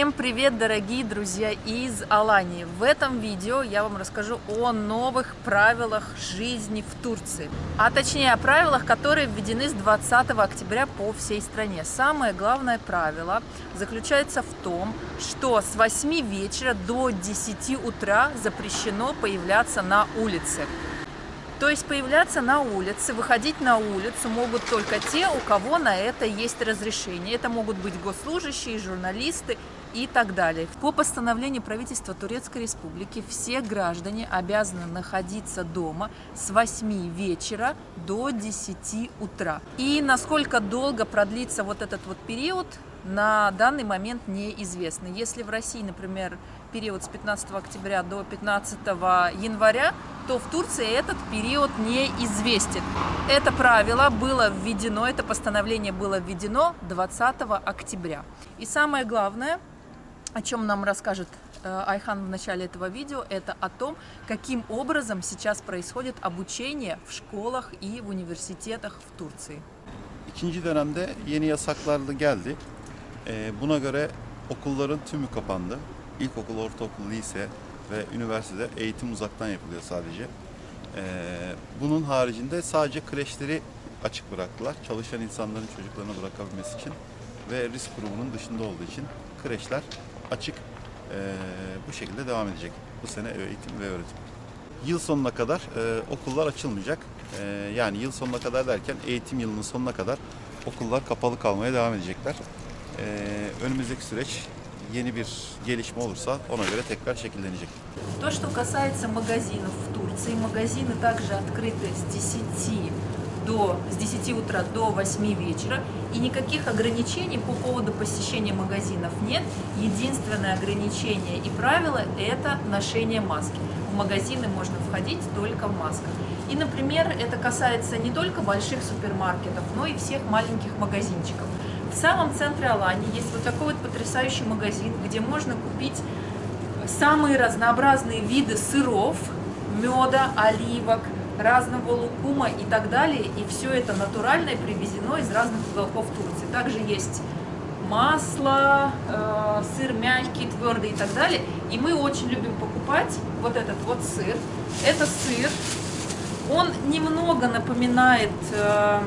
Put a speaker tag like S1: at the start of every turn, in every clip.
S1: Всем привет, дорогие друзья из Алании! В этом видео я вам расскажу о новых правилах жизни в Турции. А точнее о правилах, которые введены с 20 октября по всей стране. Самое главное правило заключается в том, что с 8 вечера до 10 утра запрещено появляться на улице. То есть появляться на улице, выходить на улицу могут только те, у кого на это есть разрешение. Это могут быть госслужащие, журналисты и так далее. По постановлению правительства Турецкой Республики все граждане обязаны находиться дома с 8 вечера до 10 утра. И насколько долго продлится вот этот вот период, на данный момент неизвестно. Если в России, например, период с 15 октября до 15 января, то в Турции этот период неизвестен. Это правило было введено, это постановление было введено 20 октября. И самое главное, о чем нам расскажет э, Айхан в начале этого видео, это о том, каким образом сейчас происходит обучение в школах и в университетах в Турции.
S2: İkinci dönemde yeni yasaklar da geldi. Buna göre okulların tümü kapandı. İlkokul, ortaokul, lise ve üniversitede eğitim uzaktan yapılıyor sadece. Bunun haricinde sadece kreşleri açık bıraktılar. Çalışan insanların çocuklarını bırakabilmesi için ve risk grubunun dışında olduğu için kreşler açık ee, bu şekilde devam edecek bu sene eğitim ve öğretim. Yıl sonuna kadar e, okullar açılmayacak. E, yani yıl sonuna kadar derken eğitim yılının sonuna kadar okullar kapalı kalmaya devam edecekler. E, önümüzdeki süreç yeni bir gelişme olursa ona göre tekrar şekillenecek.
S1: То, что касается магазинов в Турции, магазины также открыты с 10 до, с 10 утра до 8 вечера, и никаких ограничений по поводу посещения магазинов нет. Единственное ограничение и правило – это ношение маски. В магазины можно входить только в масках. И, например, это касается не только больших супермаркетов, но и всех маленьких магазинчиков. В самом центре Алании есть вот такой вот потрясающий магазин, где можно купить самые разнообразные виды сыров, меда, оливок, разного лукума и так далее. И все это натуральное привезено из разных уголков Турции. Также есть масло, э, сыр мягкий, твердый и так далее. И мы очень любим покупать вот этот вот сыр. Это сыр. Он немного напоминает э,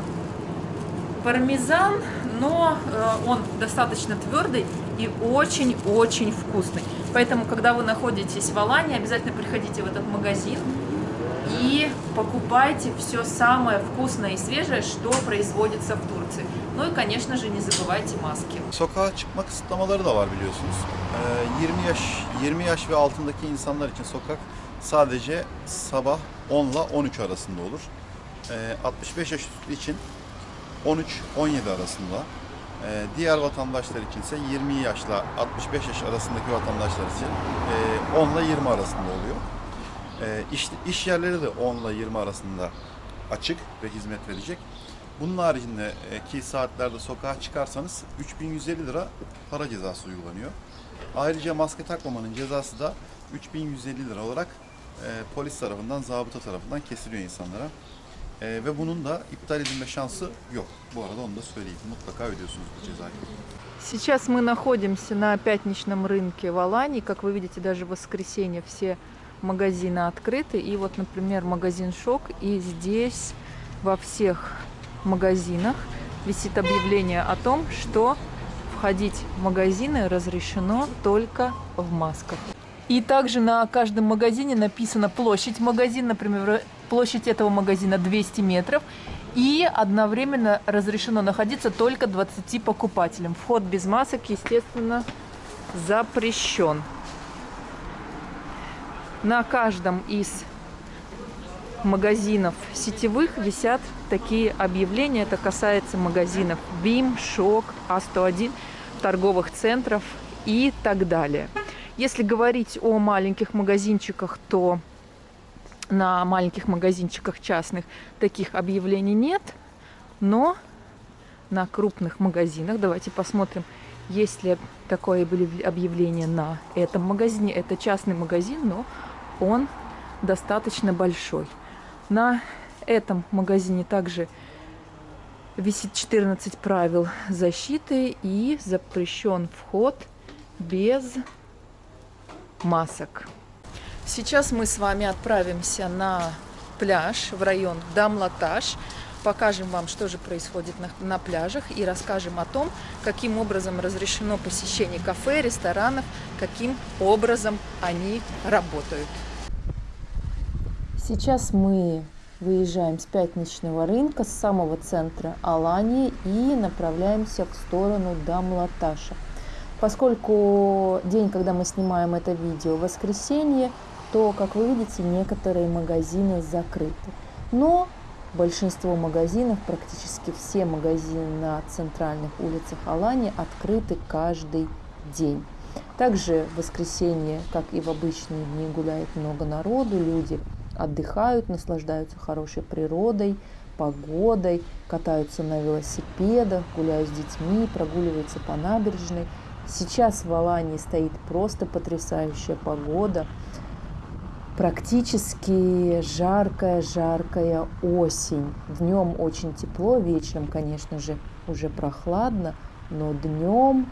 S1: пармезан, но э, он достаточно твердый и очень-очень вкусный. Поэтому, когда вы находитесь в Алане, обязательно приходите в этот магазин и покупайте все самое вкусное и свежее, что производится в Турции. Ну и, конечно же, не забывайте маски.
S2: Sokağa çıkma kısıtlamaları da var biliyorsunuz. Ee, 20 yaş 20 yaş ve altındaki insanlar için sokak sadece sabah 10 ile 13 arasında olur. Ee, 65 yaş üstü için 13-17 arasında. Ee, diğer vatandaşlar için ise 20 yaşla 65 yaş arasındaki vatandaşlar için e, 10 ile 20 arasında oluyor. Ee, iş, iş yerleri de 10 ile 20 arasında açık ve hizmet verecek. Bunun haricindeki saatlerde sokağa çıkarsanız 3150 lira para cezası uygulanıyor. Ayrıca maske takmamanın cezası da 3150 lira olarak e, polis tarafından, zabıta tarafından kesiliyor insanlara. E, ve bunun da iptal edilme şansı yok. Bu arada onu da söyleyeyim. Mutlaka ödüyorsunuz bu cezayı.
S1: Сейчас мы находимся на пятничном рынке в Алании. Как вы видите, даже в воскресенье все магазины открыты. И вот, например, магазин Шок. И здесь во всех магазинах висит объявление о том, что входить в магазины разрешено только в масках. И также на каждом магазине написана площадь магазина, например, площадь этого магазина 200 метров. И одновременно разрешено находиться только 20 покупателям. Вход без масок, естественно, запрещен. На каждом из магазинов сетевых висят такие объявления. Это касается магазинов БИМ, ШОК, А101, торговых центров и так далее. Если говорить о маленьких магазинчиках, то на маленьких магазинчиках частных таких объявлений нет. Но на крупных магазинах, давайте посмотрим, есть ли такое объявление на этом магазине. Это частный магазин, но он достаточно большой. На этом магазине также висит 14 правил защиты и запрещен вход без масок. Сейчас мы с вами отправимся на пляж в район Дамлаташ. Покажем вам, что же происходит на, на пляжах и расскажем о том, каким образом разрешено посещение кафе, ресторанов, каким образом они работают. Сейчас мы выезжаем с пятничного рынка, с самого центра Алании и направляемся в сторону Дамлаташа. Поскольку день, когда мы снимаем это видео, воскресенье, то, как вы видите, некоторые магазины закрыты. Но большинство магазинов, практически все магазины на центральных улицах Алании открыты каждый день. Также в воскресенье, как и в обычные дни, гуляет много народу, люди отдыхают, наслаждаются хорошей природой, погодой, катаются на велосипедах, гуляют с детьми, прогуливаются по набережной. Сейчас в Алании стоит просто потрясающая погода – практически жаркая-жаркая осень. Днем очень тепло, вечером, конечно же, уже прохладно, но днем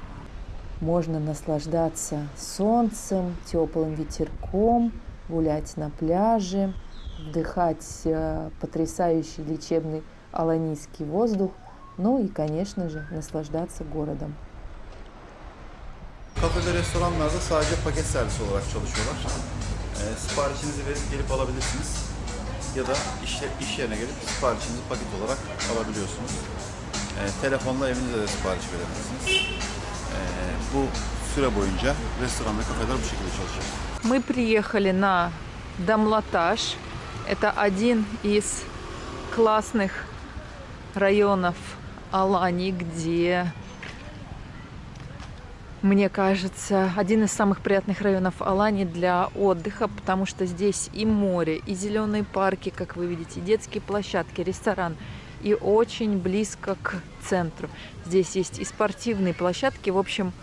S1: можно наслаждаться солнцем, теплым ветерком, гулять на пляже, вдыхать э, потрясающий лечебный аланийский воздух, ну и, конечно же, наслаждаться городом.
S2: Kafe ve restoranlarda sadece paket servis olarak çalışıyorlar. E, siparişinizi verip gelip alabilirsiniz. Ya da iş, iş yerine gelip siparişinizi paket olarak alabiliyorsunuz. E, telefonla evinize de sipariş verebilirsiniz. E, bu süre boyunca restoran ve kafeler bu şekilde çalışacak.
S1: Мы приехали на Дамлатаж. Это один из классных районов Алании, где мне кажется, один из самых приятных районов Алании для отдыха, потому что здесь и море, и зеленые парки, как вы видите, и детские площадки, ресторан, и очень близко к центру. Здесь есть и спортивные площадки, в общем,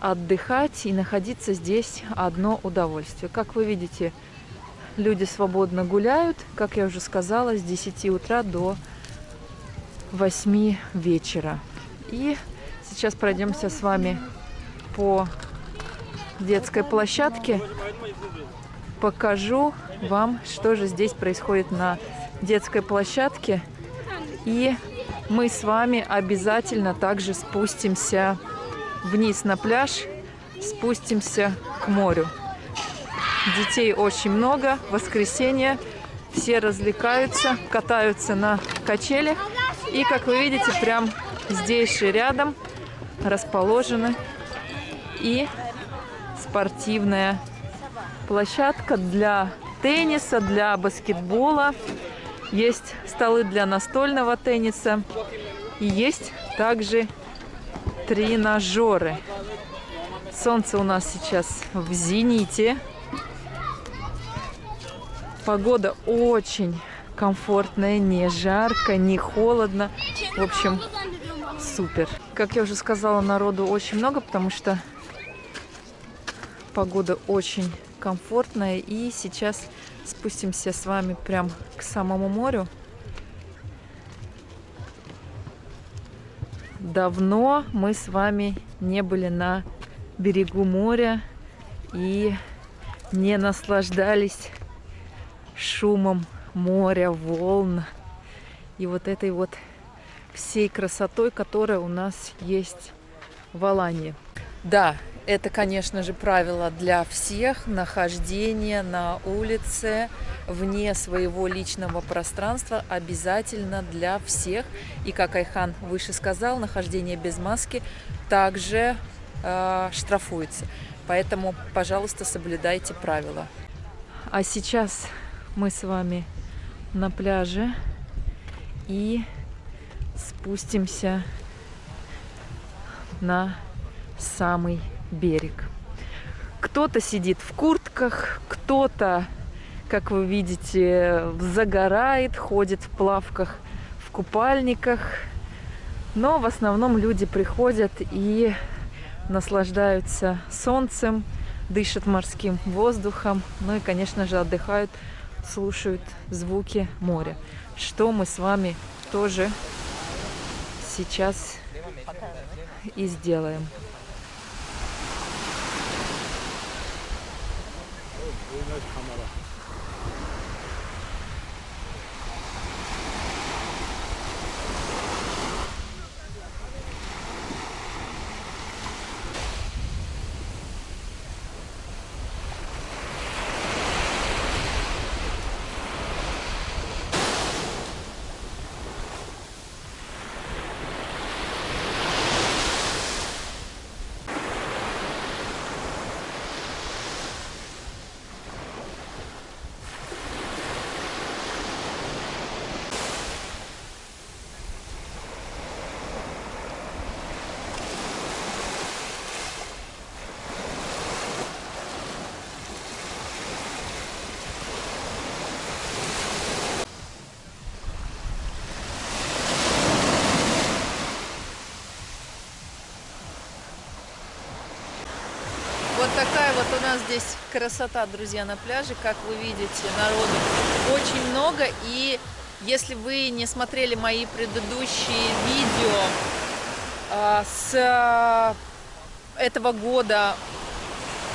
S1: отдыхать и находиться здесь одно удовольствие. Как вы видите, люди свободно гуляют, как я уже сказала, с 10 утра до 8 вечера. И сейчас пройдемся с вами по детской площадке. Покажу вам, что же здесь происходит на детской площадке. И мы с вами обязательно также спустимся вниз на пляж, спустимся к морю. Детей очень много, воскресенье, все развлекаются, катаются на качелях. И, как вы видите, прям здесь же рядом расположены и спортивная площадка для тенниса, для баскетбола. Есть столы для настольного тенниса. И есть также тренажеры. Солнце у нас сейчас в зените. Погода очень комфортная, не жарко, не холодно. В общем, супер. Как я уже сказала, народу очень много, потому что Погода очень комфортная. И сейчас спустимся с вами прям к самому морю. Давно мы с вами не были на берегу моря и не наслаждались шумом моря, волн и вот этой вот всей красотой, которая у нас есть в Алании. Да, это, конечно же, правило для всех. Нахождение на улице вне своего личного пространства обязательно для всех. И, как Айхан выше сказал, нахождение без маски также э, штрафуется. Поэтому, пожалуйста, соблюдайте правила. А сейчас мы с вами на пляже и спустимся на самый берег. Кто-то сидит в куртках, кто-то, как вы видите, загорает, ходит в плавках, в купальниках. Но в основном люди приходят и наслаждаются солнцем, дышат морским воздухом, ну и, конечно же, отдыхают, слушают звуки моря, что мы с вами тоже сейчас и сделаем. 应该是他们的。Нас здесь красота, друзья, на пляже. Как вы видите, народу очень много. И если вы не смотрели мои предыдущие видео а, с а, этого года,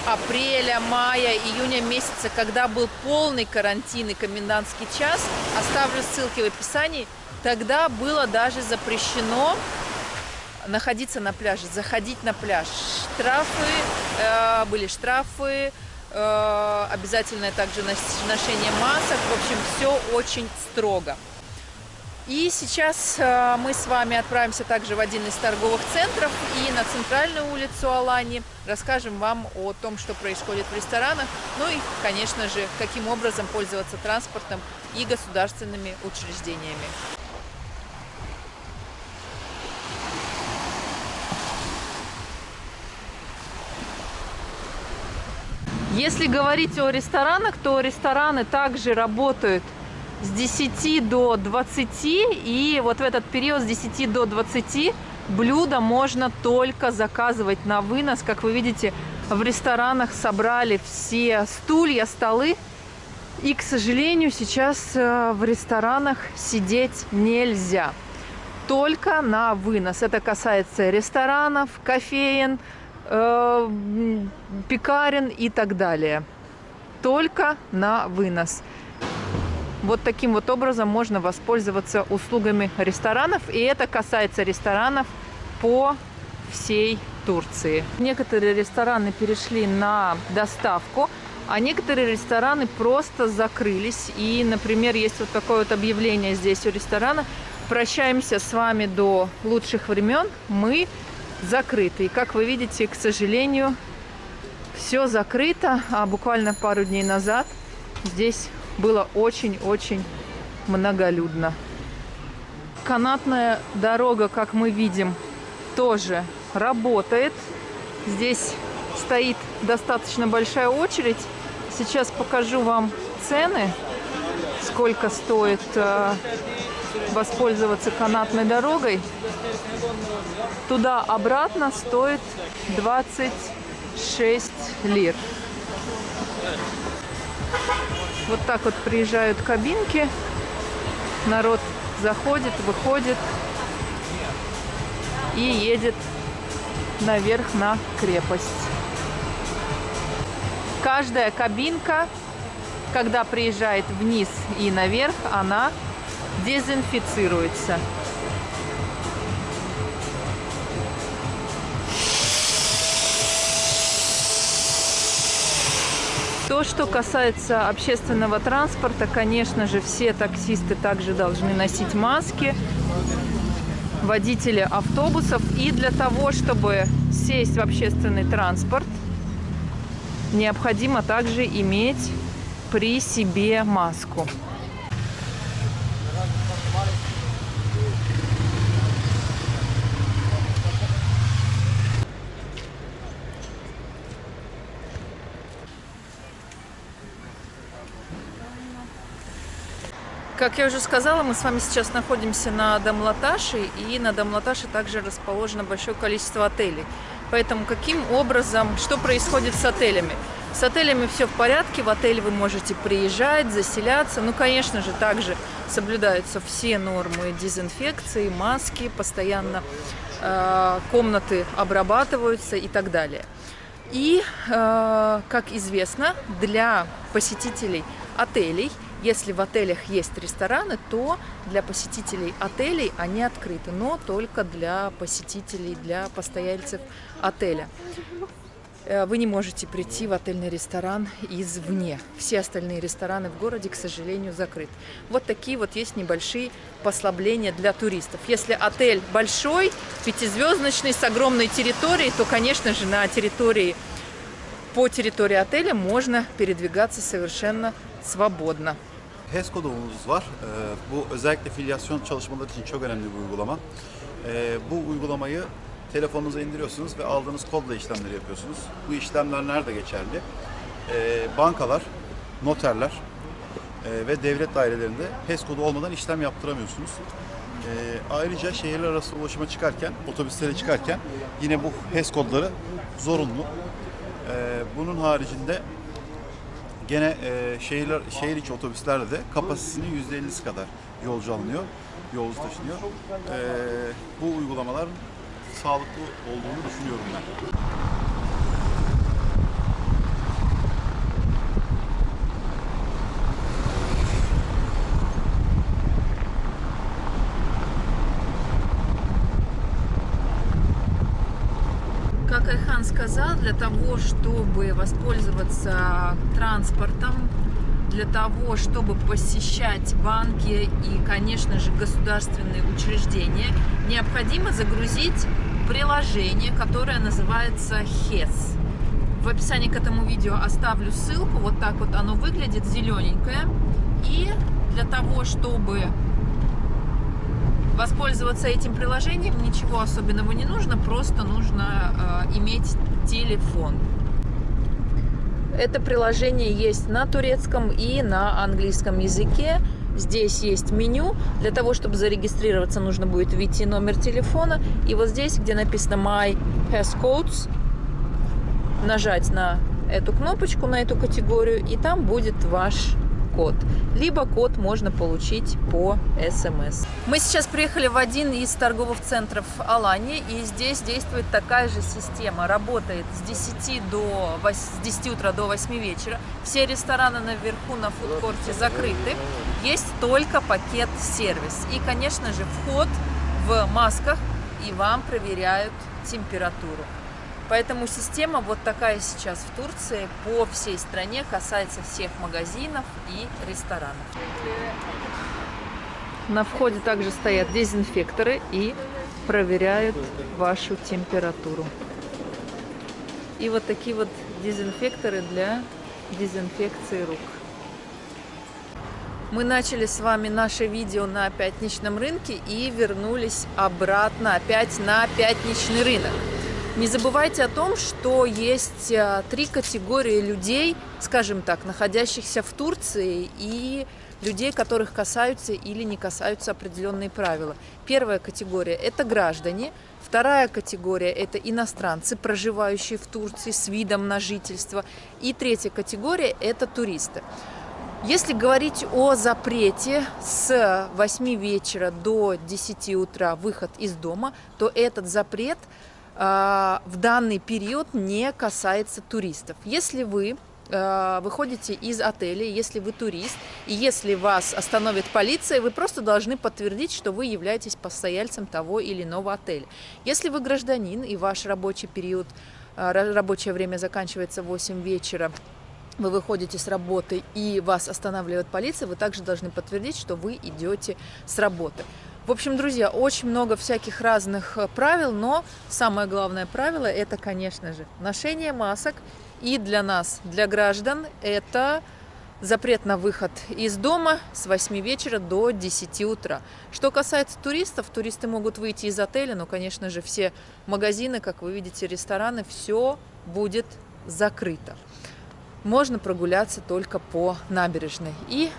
S1: апреля, мая, июня месяца, когда был полный карантин и комендантский час, оставлю ссылки в описании, тогда было даже запрещено находиться на пляже, заходить на пляж. Штрафы, э, были штрафы, э, обязательное также ношение масок. В общем, все очень строго. И сейчас э, мы с вами отправимся также в один из торговых центров и на центральную улицу Алани. Расскажем вам о том, что происходит в ресторанах. Ну и, конечно же, каким образом пользоваться транспортом и государственными учреждениями. Если говорить о ресторанах, то рестораны также работают с 10 до 20. И вот в этот период с 10 до 20 блюда можно только заказывать на вынос. Как вы видите, в ресторанах собрали все стулья, столы. И, к сожалению, сейчас э, в ресторанах сидеть нельзя. Только на вынос. Это касается ресторанов, кофеен, э, пекарен и так далее. Только на вынос. Вот таким вот образом можно воспользоваться услугами ресторанов. И это касается ресторанов по всей Турции. Некоторые рестораны перешли на доставку, а некоторые рестораны просто закрылись. И, например, есть вот такое вот объявление здесь у ресторана. Прощаемся с вами до лучших времен. Мы закрыты. И как вы видите, к сожалению, все закрыто. А буквально пару дней назад здесь было очень-очень многолюдно. Канатная дорога, как мы видим, тоже работает. Здесь стоит достаточно большая очередь. Сейчас покажу вам цены, сколько стоит э, воспользоваться канатной дорогой. Туда-обратно стоит 26 лир. Вот так вот приезжают кабинки. Народ заходит, выходит и едет наверх на крепость. Каждая кабинка, когда приезжает вниз и наверх, она дезинфицируется. То, что касается общественного транспорта, конечно же, все таксисты также должны носить маски, водители автобусов. И для того, чтобы сесть в общественный транспорт, необходимо также иметь при себе маску. Как я уже сказала, мы с вами сейчас находимся на Дамлаташе, и на Дамлаташе также расположено большое количество отелей. Поэтому каким образом, что происходит с отелями? С отелями все в порядке, в отель вы можете приезжать, заселяться. Ну, конечно же, также соблюдаются все нормы дезинфекции, маски, постоянно э, комнаты обрабатываются и так далее. И, э, как известно, для посетителей отелей, если в отелях есть рестораны, то для посетителей отелей они открыты, но только для посетителей, для постояльцев отеля. Э, вы не можете прийти в отельный ресторан извне. Все остальные рестораны в городе, к сожалению, закрыты. Вот такие вот есть небольшие послабления для туристов. Если отель большой, пятизвездочный, с огромной территорией, то, конечно же, на территории, по территории отеля можно передвигаться совершенно свободно.
S2: HES kodumuz var. Ee, Bu özellikle filyasyon çalışmaları için çok önemli bir uygulama. Ee, Bu uygulamayı telefonunuza indiriyorsunuz ve aldığınız kodla işlemleri yapıyorsunuz. Bu işlemler nerede geçerli? Ee, Bankalar, noterler e, ve devlet dairelerinde HES kodu olmadan işlem yaptıramıyorsunuz. Ayrıca şehirler arası ulaşıma çıkarken, otobüslere çıkarken yine bu HES kodları zorunlu. Bunun haricinde Gene e, şehirler, şehir içi otobüslerde de kapasitesinin %50'si kadar yolcu alınıyor, yolcu taşınıyor. E, bu uygulamalar sağlıklı olduğunu düşünüyorum ben.
S1: Как Айхан сказал, для того, чтобы воспользоваться транспортом, для того, чтобы посещать банки и, конечно же, государственные учреждения, необходимо загрузить приложение, которое называется HES. В описании к этому видео оставлю ссылку, вот так вот оно выглядит, зелененькое. И для того, чтобы Воспользоваться этим приложением ничего особенного не нужно, просто нужно э, иметь телефон. Это приложение есть на турецком и на английском языке. Здесь есть меню. Для того, чтобы зарегистрироваться, нужно будет ввести номер телефона. И вот здесь, где написано My Has Codes, нажать на эту кнопочку, на эту категорию, и там будет ваш код. Либо код можно получить по СМС. Мы сейчас приехали в один из торговых центров Алании, и здесь действует такая же система. Работает с 10, до 8, с 10 утра до 8 вечера. Все рестораны наверху на фудкорте закрыты. Есть только пакет-сервис. И, конечно же, вход в масках, и вам проверяют температуру. Поэтому система вот такая сейчас в Турции по всей стране касается всех магазинов и ресторанов. На входе также стоят дезинфекторы и проверяют вашу температуру. И вот такие вот дезинфекторы для дезинфекции рук. Мы начали с вами наше видео на пятничном рынке и вернулись обратно опять на пятничный рынок. Не забывайте о том, что есть э, три категории людей, скажем так, находящихся в Турции и людей, которых касаются или не касаются определенные правила. Первая категория – это граждане. Вторая категория – это иностранцы, проживающие в Турции с видом на жительство. И третья категория – это туристы. Если говорить о запрете с 8 вечера до 10 утра выход из дома, то этот запрет – в данный период не касается туристов. Если вы а, выходите из отеля, если вы турист, и если вас остановит полиция, вы просто должны подтвердить, что вы являетесь постояльцем того или иного отеля. Если вы гражданин и ваш рабочий период, а, рабочее время заканчивается в 8 вечера, вы выходите с работы и вас останавливает полиция, вы также должны подтвердить, что вы идете с работы. В общем, друзья, очень много всяких разных э, правил, но самое главное правило это, конечно же, ношение масок. И для нас, для граждан, это запрет на выход из дома с 8 вечера до 10 утра. Что касается туристов, туристы могут выйти из отеля, но, конечно же, все магазины, как вы видите, рестораны, все будет закрыто. Можно прогуляться только по набережной. И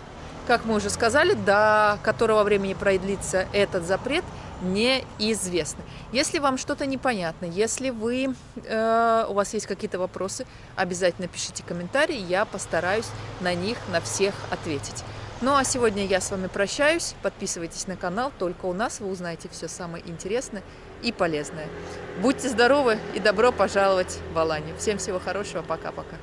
S1: как мы уже сказали, до которого времени продлится этот запрет, неизвестно. Если вам что-то непонятно, если вы, э, у вас есть какие-то вопросы, обязательно пишите комментарии, я постараюсь на них, на всех ответить. Ну а сегодня я с вами прощаюсь. Подписывайтесь на канал, только у нас вы узнаете все самое интересное и полезное. Будьте здоровы и добро пожаловать в Аланию. Всем всего хорошего, пока-пока.